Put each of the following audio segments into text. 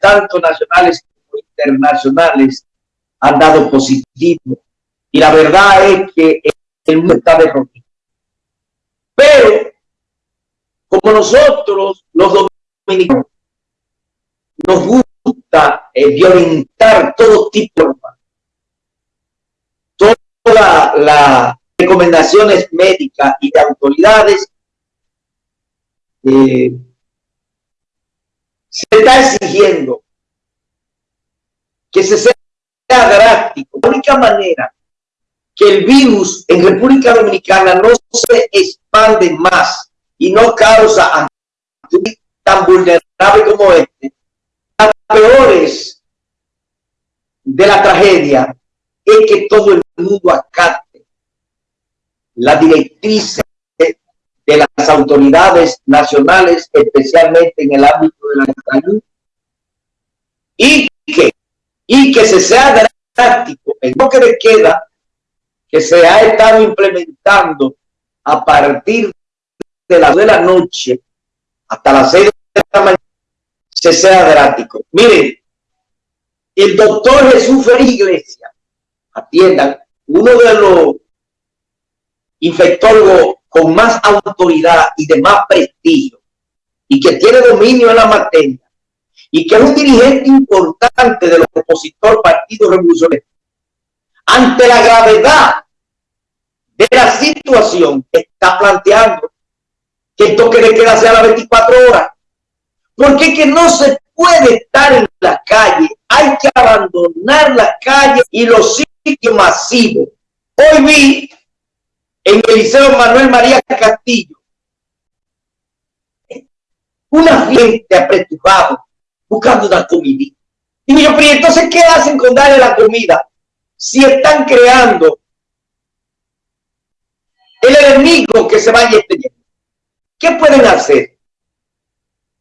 tanto nacionales como internacionales, han dado positivo. Y la verdad es que el mundo está derrotado. Pero, como nosotros, los dominicanos, nos gusta eh, violentar todo tipo de todas las recomendaciones médicas y de autoridades, eh, se está exigiendo que se sea drástico. La única manera que el virus en República Dominicana no se expande más y no causa tan vulnerable como este, las peores de la tragedia es que todo el mundo acate la directriz de las autoridades nacionales, especialmente en el ámbito de la salud, y que, y que se sea drástico el toque de queda que se ha estado implementando a partir de las de la noche hasta las seis de la mañana, se sea drástico. Miren, el doctor Jesús Félix Iglesias, atiendan, uno de los infectólogos con más autoridad y de más prestigio y que tiene dominio en la materia y que es un dirigente importante del opositor Partido Revolucionario, ante la gravedad de la situación que está planteando que el toque de queda sea a las 24 horas, porque que no se puede estar en la calle, hay que abandonar la calle y los sitios masivos. Hoy vi en el Liceo Manuel María Castillo, una gente apretujada buscando una comida. Y yo, pero entonces, ¿qué hacen con darle la comida? Si están creando el enemigo que se vaya extendiendo. ¿Qué pueden hacer?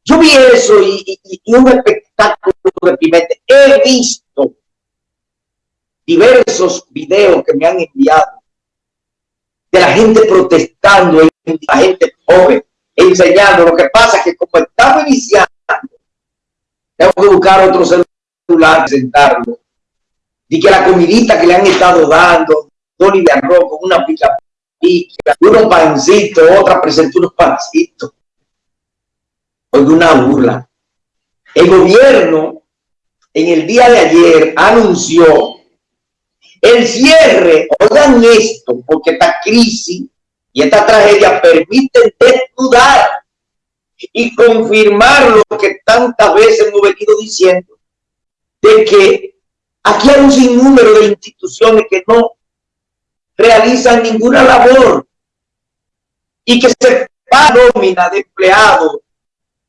Yo vi eso y, un espectáculo reprimente. He visto diversos videos que me han enviado de la gente protestando, la gente joven, enseñando. Lo que pasa es que como estamos iniciando, tengo que buscar otro celular, sentarlo. Y que la comidita que le han estado dando, Tony de arroz con una pica pica, unos pancitos, otra presentó unos pancitos. Oiga, una burla. El gobierno en el día de ayer anunció el cierre, oigan esto, porque esta crisis y esta tragedia permiten desnudar y confirmar lo que tantas veces hemos venido diciendo, de que aquí hay un sinnúmero de instituciones que no realizan ninguna labor y que se pagan nómina de empleados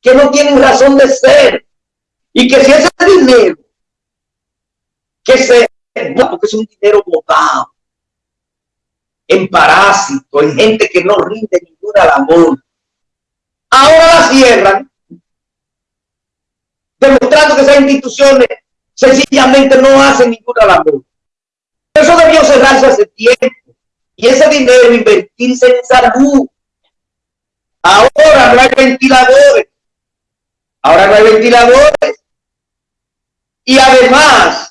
que no tienen razón de ser y que si ese dinero que se porque es un dinero botado en parásito, en gente que no rinde ninguna labor. Ahora la cierran, demostrando que esas instituciones sencillamente no hacen ninguna labor. Eso debió cerrarse hace tiempo. Y ese dinero invertirse en salud. Ahora no hay ventiladores. Ahora no hay ventiladores. Y además,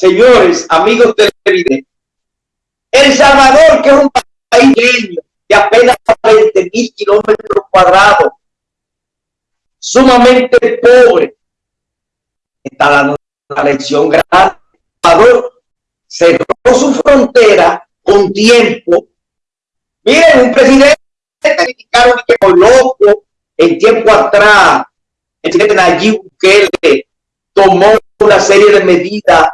señores, amigos televidentes, El Salvador, que es un país de apenas 20 mil kilómetros cuadrados, sumamente pobre, está dando una lección grande. Salvador cerró su frontera con tiempo. Miren, un presidente criticaron que por loco, en tiempo atrás, el presidente Nayib Bukele tomó una serie de medidas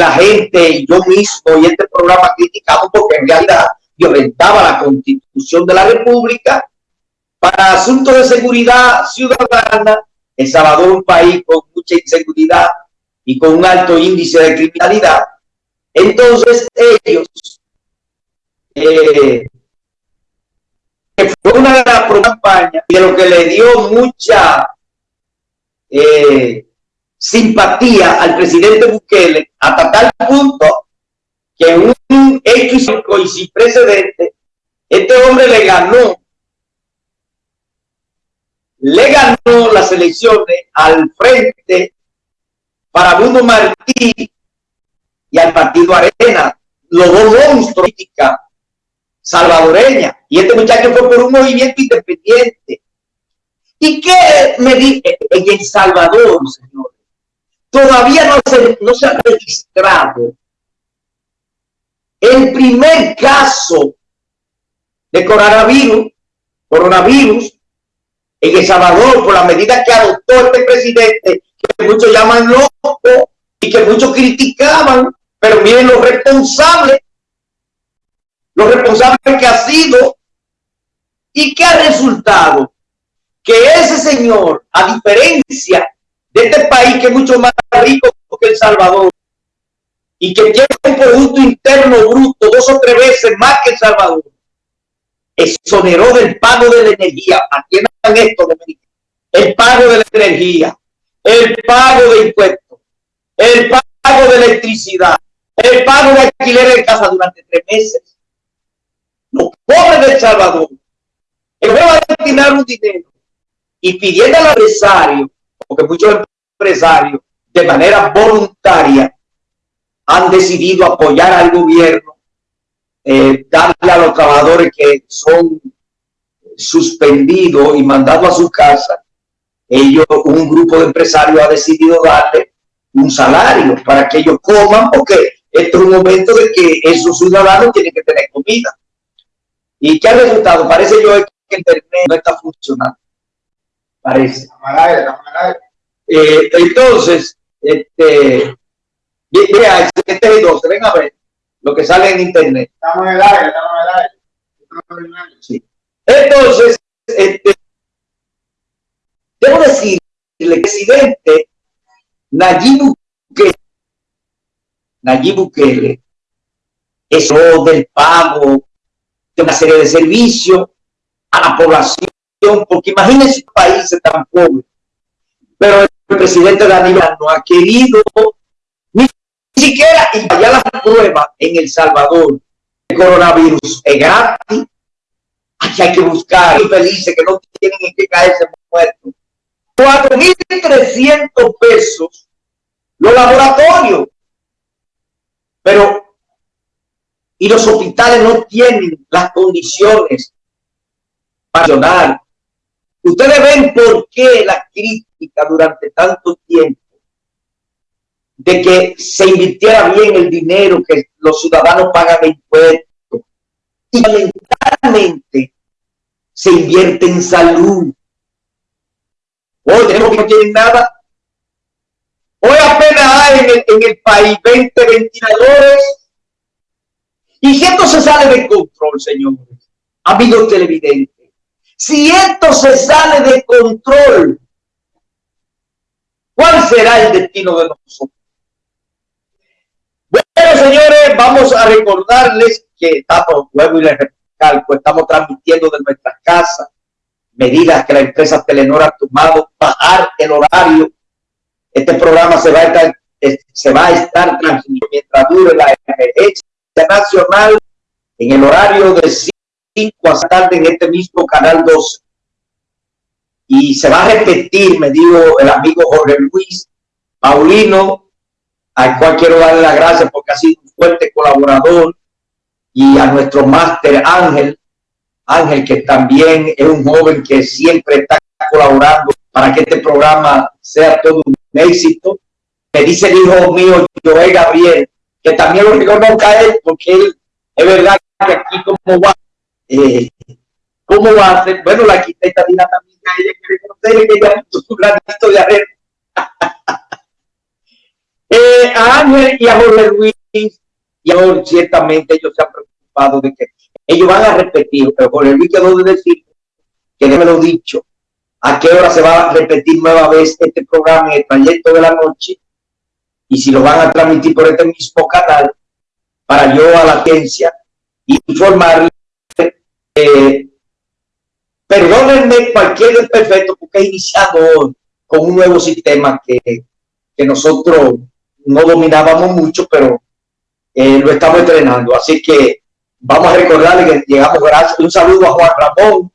la gente y yo mismo y este programa criticamos porque en realidad violentaba la constitución de la república. Para asuntos de seguridad ciudadana El Salvador un país con mucha inseguridad y con un alto índice de criminalidad entonces ellos eh, fue una campaña de lo que le dio mucha eh, simpatía al presidente Bukele hasta tal punto que un X y sin precedente, este hombre le ganó le ganó las elecciones al frente para Bruno Martí y al partido Arena, los dos monstruos salvadoreña. Y este muchacho fue por un movimiento independiente. ¿Y qué me dice en El Salvador, señores? Todavía no se, no se ha registrado. El primer caso de coronavirus, coronavirus en El Salvador por la medida que adoptó este presidente, que muchos llaman loco y que muchos criticaban, pero miren los responsables, los responsables que ha sido y que ha resultado que ese señor, a diferencia de este país que es mucho más rico que El Salvador y que tiene un Producto Interno Bruto dos o tres veces más que El Salvador, exoneró del pago de la energía. Atiendan esto, El pago de la energía, el pago de impuestos, el pago de electricidad, el pago de alquiler de casa durante tres meses. Los pobres de Salvador, el va a destinar un dinero y pidiendo al empresario, porque muchos empresarios de manera voluntaria han decidido apoyar al gobierno eh, darle a los trabajadores que son suspendidos y mandados a su casa, ellos, un grupo de empresarios ha decidido darle un salario para que ellos coman, porque esto es un momento de que esos ciudadanos tienen que tener comida. ¿Y qué ha resultado? Parece yo que Internet no está funcionando. Parece. Eh, entonces, este, mira, este es el 12, ven a ver lo que sale en internet. Estamos en el aire, estamos en el aire. Sí. Entonces, este, debo decir, el presidente Nayib Bukele, Nayib Bukele, eso del pago de una serie de servicios a la población, porque imagínense países tan pobres, pero el presidente Danilo no ha querido siquiera y vaya la prueba en El Salvador el coronavirus es gratis. Aquí hay que buscar felices que no tienen en qué caerse muertos. 4.300 pesos los laboratorios. Pero, y los hospitales no tienen las condiciones para funcionar. Ustedes ven por qué la crítica durante tanto tiempo de que se invirtiera bien el dinero que los ciudadanos pagan de impuestos. Y lamentablemente se invierte en salud. Hoy tenemos que no tienen nada. Hoy apenas hay en el, país 20 ventiladores. Y si esto se sale de control, señores, amigos televidentes, si esto se sale de control, ¿cuál será el destino de nosotros? Bueno, señores, vamos a recordarles que estamos, luego y les recalco, estamos transmitiendo de nuestras casas medidas que la empresa Telenor ha tomado, bajar el horario. Este programa se va a estar, se va a estar transmitiendo mientras dure la emergencia nacional en el horario de 5 a tarde en este mismo canal 12. Y se va a repetir, me dijo el amigo Jorge Luis Paulino, al cual quiero darle las gracias porque ha sido un fuerte colaborador, y a nuestro máster Ángel, Ángel que también es un joven que siempre está colaborando para que este programa sea todo un éxito. Me dice el hijo mío, Joel Gabriel, que también lo reconozca él, porque es verdad que aquí como va, eh, cómo va a ser, bueno, la arquitecta Dina también ella quiere conocer que ella puso su granito de arena. Eh, a Ángel y a Jorge Luis, y ahora ciertamente ellos se han preocupado de que ellos van a repetir, pero Jorge Luis quedó de decir que me lo dicho, a qué hora se va a repetir nueva vez este programa en el trayecto de la noche y si lo van a transmitir por este mismo canal para yo a la agencia informarle perdónenme cualquier desperfecto porque he iniciado con un nuevo sistema que, que nosotros no dominábamos mucho, pero eh, lo estamos entrenando. Así que vamos a recordarle que llegamos gracias. Un saludo a Juan Ramón,